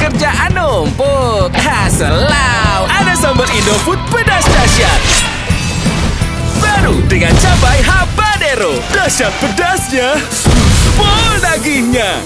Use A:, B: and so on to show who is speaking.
A: kerjaan numpuk. Haselau, ada sambal Indofood pedas dahsyat. Baru dengan cabai habanero. Dahsyat pedasnya, full dagingnya.